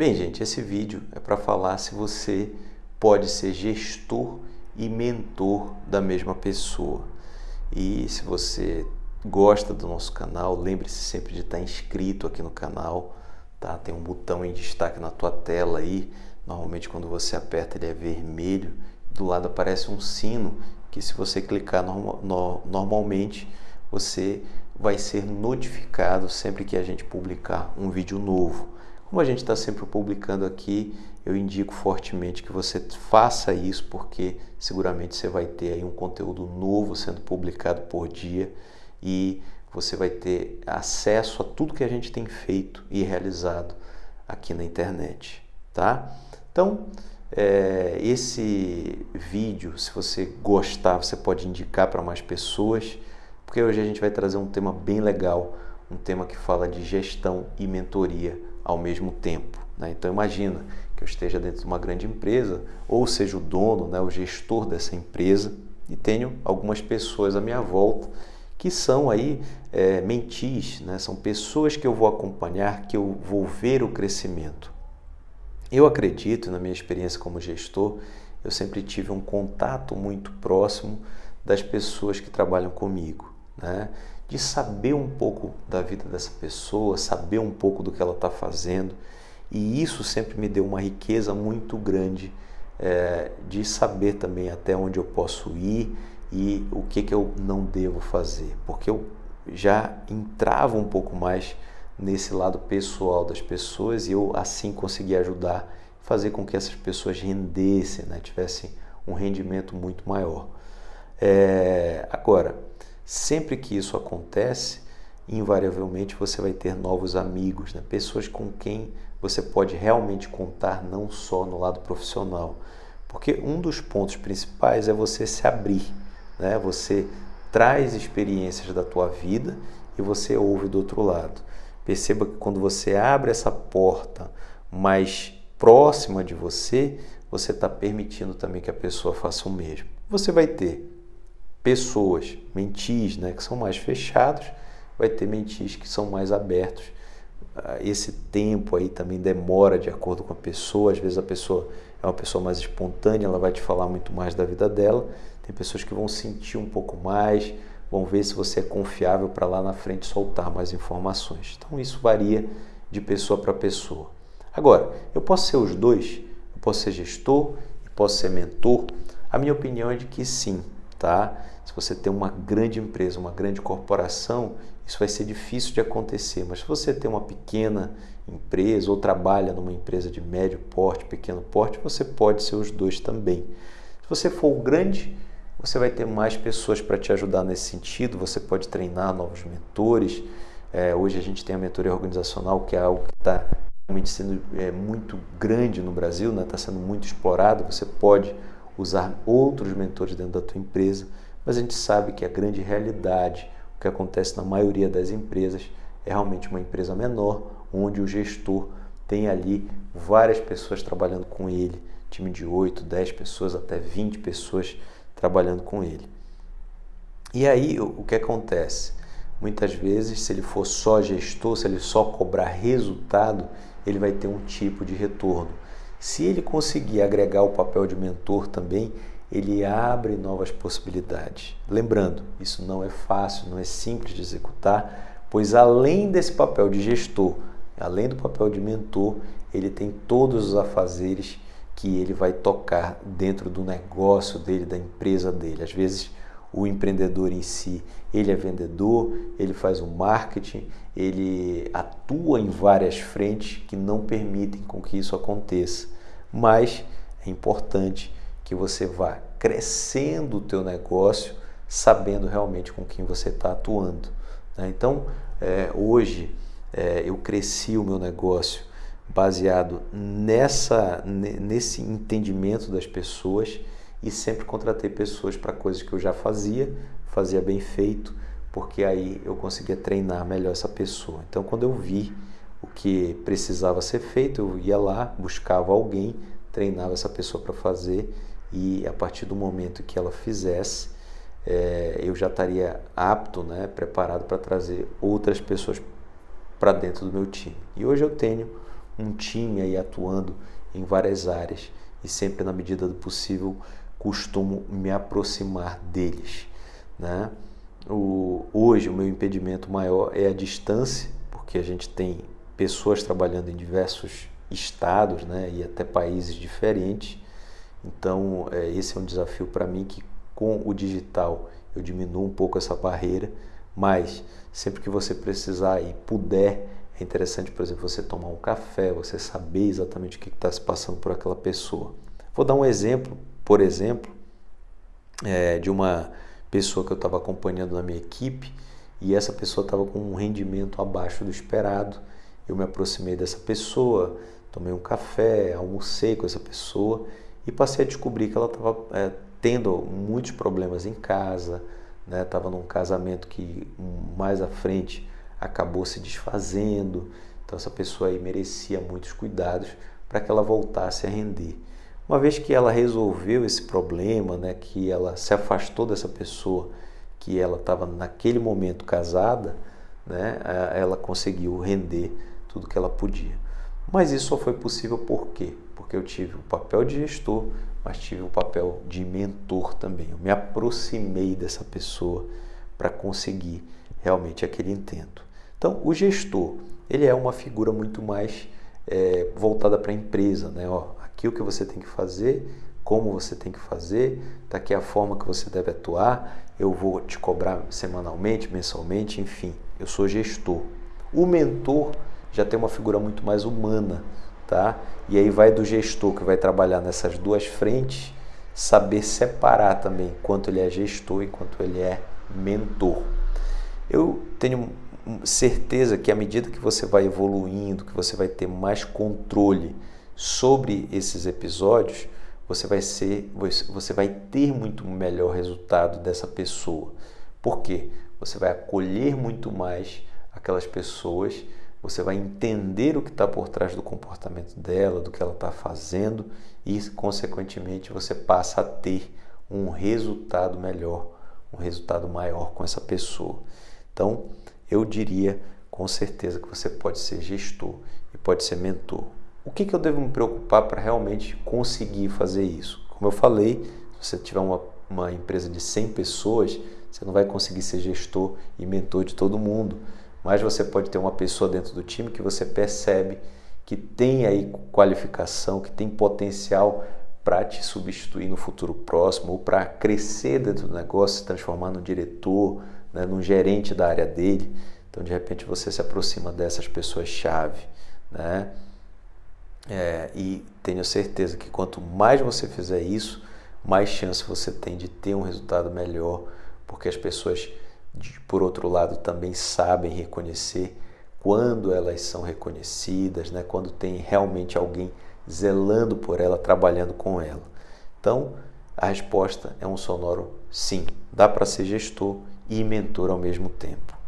Bem, gente, esse vídeo é para falar se você pode ser gestor e mentor da mesma pessoa. E se você gosta do nosso canal, lembre-se sempre de estar inscrito aqui no canal, tá? Tem um botão em destaque na tua tela aí. Normalmente quando você aperta ele é vermelho. Do lado aparece um sino que se você clicar no, no, normalmente você vai ser notificado sempre que a gente publicar um vídeo novo. Como a gente está sempre publicando aqui, eu indico fortemente que você faça isso, porque seguramente você vai ter aí um conteúdo novo sendo publicado por dia e você vai ter acesso a tudo que a gente tem feito e realizado aqui na internet, tá? Então, é, esse vídeo, se você gostar, você pode indicar para mais pessoas, porque hoje a gente vai trazer um tema bem legal, um tema que fala de gestão e mentoria ao mesmo tempo. Né? Então imagina que eu esteja dentro de uma grande empresa, ou seja o dono, né, o gestor dessa empresa, e tenho algumas pessoas à minha volta que são aí é, mentis, né? são pessoas que eu vou acompanhar, que eu vou ver o crescimento. Eu acredito, na minha experiência como gestor, eu sempre tive um contato muito próximo das pessoas que trabalham comigo, né? De saber um pouco da vida dessa pessoa, saber um pouco do que ela está fazendo, e isso sempre me deu uma riqueza muito grande é, de saber também até onde eu posso ir e o que, que eu não devo fazer, porque eu já entrava um pouco mais nesse lado pessoal das pessoas e eu assim conseguia ajudar, fazer com que essas pessoas rendessem, né? tivessem um rendimento muito maior. É, agora, sempre que isso acontece, invariavelmente você vai ter novos amigos, né? pessoas com quem você pode realmente contar, não só no lado profissional. Porque um dos pontos principais é você se abrir, né? Você traz experiências da tua vida e você ouve do outro lado. Perceba que quando você abre essa porta mais próxima de você, você está permitindo também que a pessoa faça o mesmo. Você vai ter pessoas, mentis, né, que são mais fechados, vai ter mentis que são mais abertos. Ah, esse tempo aí também demora de acordo com a pessoa. Às vezes a pessoa é uma pessoa mais espontânea, ela vai te falar muito mais da vida dela. Tem pessoas que vão sentir um pouco mais, vão ver se você é confiável para lá na frente soltar mais informações. Então isso varia de pessoa para pessoa. Agora, eu posso ser os dois? Eu posso ser gestor e posso ser mentor? A minha opinião é de que sim, tá? Se você tem uma grande empresa, uma grande corporação, isso vai ser difícil de acontecer. Mas se você tem uma pequena empresa ou trabalha numa empresa de médio porte, pequeno porte, você pode ser os dois também. Se você for o grande, você vai ter mais pessoas para te ajudar nesse sentido, você pode treinar novos mentores. É, hoje a gente tem a mentoria organizacional, que é algo que está realmente sendo é, muito grande no Brasil, está né? Tá sendo muito explorado. Você pode usar outros mentores dentro da tua empresa, mas a gente sabe que a grande realidade, o que acontece na maioria das empresas, é realmente uma empresa menor, onde o gestor tem ali várias pessoas trabalhando com ele, time de 8, 10 pessoas, até 20 pessoas trabalhando com ele. E aí o que acontece? Muitas vezes, se ele for só gestor, se ele só cobrar resultado, ele vai ter um tipo de retorno. Se ele conseguir agregar o papel de mentor também, ele abre novas possibilidades. Lembrando, isso não é fácil, não é simples de executar, pois além desse papel de gestor, além do papel de mentor, ele tem todos os afazeres que ele vai tocar dentro do negócio dele, da empresa dele. Às vezes o empreendedor em si, ele é vendedor, ele faz o marketing, ele atua em várias frentes que não permitem com que isso aconteça. Mas é importante que você vá crescendo o teu negócio, sabendo realmente com quem você está atuando. Né? Então, é, hoje é, eu cresci o meu negócio baseado nessa, nesse entendimento das pessoas e sempre contratei pessoas para coisas que eu já fazia, fazia bem feito, porque aí eu conseguia treinar melhor essa pessoa. Então, quando eu vi o que precisava ser feito, eu ia lá, buscava alguém, treinava essa pessoa para fazer e a partir do momento que ela fizesse, é, eu já estaria apto, né, preparado para trazer outras pessoas para dentro do meu time. E hoje eu tenho um time aí atuando em várias áreas e sempre na medida do possível costumo me aproximar deles, né? O, hoje o meu impedimento maior é a distância, porque a gente tem pessoas trabalhando em diversos estados, né, e até países diferentes. Então, é, esse é um desafio para mim que com o digital eu diminuo um pouco essa barreira, mas sempre que você precisar e puder, é interessante, por exemplo, você tomar um café, você saber exatamente o que está se passando por aquela pessoa. Vou dar um exemplo, por exemplo, é, de uma pessoa que eu estava acompanhando na minha equipe e essa pessoa estava com um rendimento abaixo do esperado. Eu me aproximei dessa pessoa, tomei um café, almocei com essa pessoa e passei a descobrir que ela estava é, tendo muitos problemas em casa, estava né? num casamento que mais à frente acabou se desfazendo, então essa pessoa aí merecia muitos cuidados para que ela voltasse a render. Uma vez que ela resolveu esse problema, né, que ela se afastou dessa pessoa que ela estava naquele momento casada, né, ela conseguiu render tudo que ela podia. Mas isso só foi possível por quê? Porque eu tive o papel de gestor, mas tive o papel de mentor também. Eu me aproximei dessa pessoa para conseguir realmente aquele intento. Então, o gestor, ele é uma figura muito mais é, voltada para a empresa, né? Ó, aqui o que você tem que fazer, como você tem que fazer, tá aqui a forma que você deve atuar, eu vou te cobrar semanalmente, mensalmente, enfim, eu sou gestor. O mentor já tem uma figura muito mais humana, tá? E aí vai do gestor que vai trabalhar nessas duas frentes, saber separar também quanto ele é gestor e quanto ele é mentor. Eu tenho certeza que à medida que você vai evoluindo, que você vai ter mais controle sobre esses episódios, você vai ser, você vai ter muito melhor resultado dessa pessoa. Por quê? Você vai acolher muito mais aquelas pessoas você vai entender o que está por trás do comportamento dela, do que ela está fazendo e, consequentemente, você passa a ter um resultado melhor, um resultado maior com essa pessoa. Então, eu diria com certeza que você pode ser gestor e pode ser mentor. O que, que eu devo me preocupar para realmente conseguir fazer isso? Como eu falei, se você tiver uma, uma empresa de 100 pessoas, você não vai conseguir ser gestor e mentor de todo mundo mas você pode ter uma pessoa dentro do time que você percebe que tem aí qualificação, que tem potencial para te substituir no futuro próximo ou para crescer dentro do negócio, se transformar num diretor, né, num gerente da área dele. Então, de repente, você se aproxima dessas pessoas-chave. Né? É, e tenho certeza que quanto mais você fizer isso, mais chance você tem de ter um resultado melhor, porque as pessoas por outro lado, também sabem reconhecer quando elas são reconhecidas, né? quando tem realmente alguém zelando por ela, trabalhando com ela. Então, a resposta é um sonoro sim. Dá para ser gestor e mentor ao mesmo tempo.